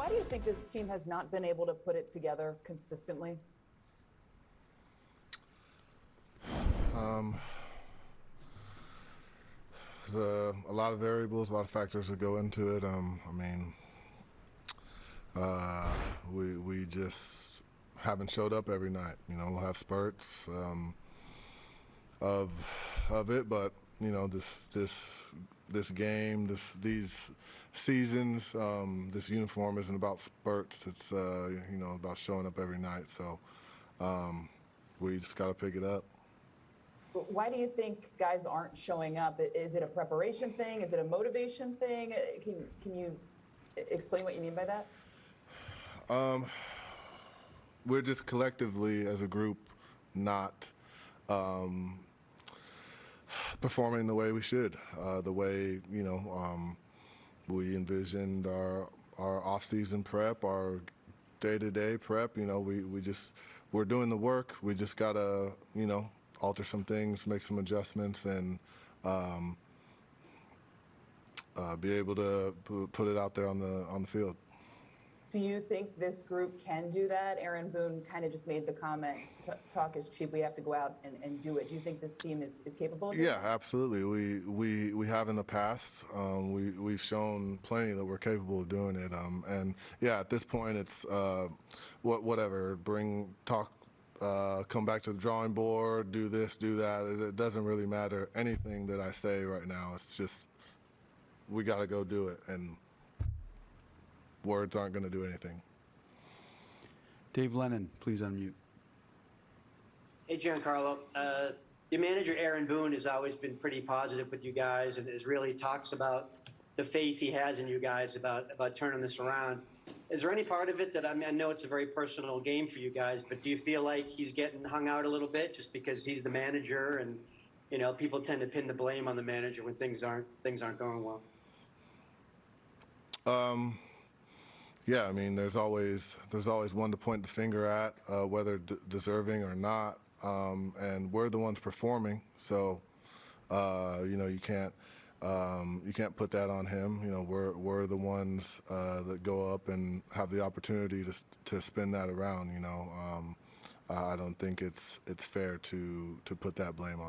why do you think this team has not been able to put it together consistently? There's a, a lot of variables, a lot of factors that go into it. Um, I mean, uh, we we just haven't showed up every night. You know, we'll have spurts um, of of it, but you know, this this this game, this these seasons, um, this uniform isn't about spurts. It's uh, you know about showing up every night. So um, we just got to pick it up. Why do you think guys aren't showing up? Is it a preparation thing? Is it a motivation thing? Uh, Can, can you explain what you mean by that? we're just collectively as a group not um, performing the way we should, uh, the way you know um, we envisioned our our off-season prep, our day-to-day prep. You know, we we just we're doing the work. We just gotta you know alter some things, make some adjustments, and um, uh, be able to pu- put it out there on the on the field. Do you think this group can do that? Aaron Boone kind of just made the comment, talk is cheap, we have to go out and, and do it. Do you think this team is, is capable? Yeah, absolutely. We we we have in the past. Um, we we've shown plenty that we're capable of doing it. Um, and yeah, at this point, it's uh, what whatever. Bring talk. Uh, come back to the drawing board. Do this. Do that. It, it doesn't really matter anything that I say right now. It's just we got to go do it, and words aren't going to do anything. Dave Lennon, please unmute. Hey, Giancarlo. Uh, your manager, Aaron Boone, has always been pretty positive with you guys and is really talks about the faith he has in you guys about, about turning this around. Is there any part of it that I mean, I know it's a very personal game for you guys, but do you feel like he's getting hung out a little bit just because he's the manager and you know people tend to pin the blame on the manager when things aren't things aren't going well? Yeah, I mean, there's always there's always one to point the finger at, uh, whether deserving or not, um, and we're the ones performing. So, uh, you know, you can't um, you can't put that on him. You know, we're we're the ones uh, that go up and have the opportunity to to spin that around. You know, um, I don't think it's it's fair to to put that blame on.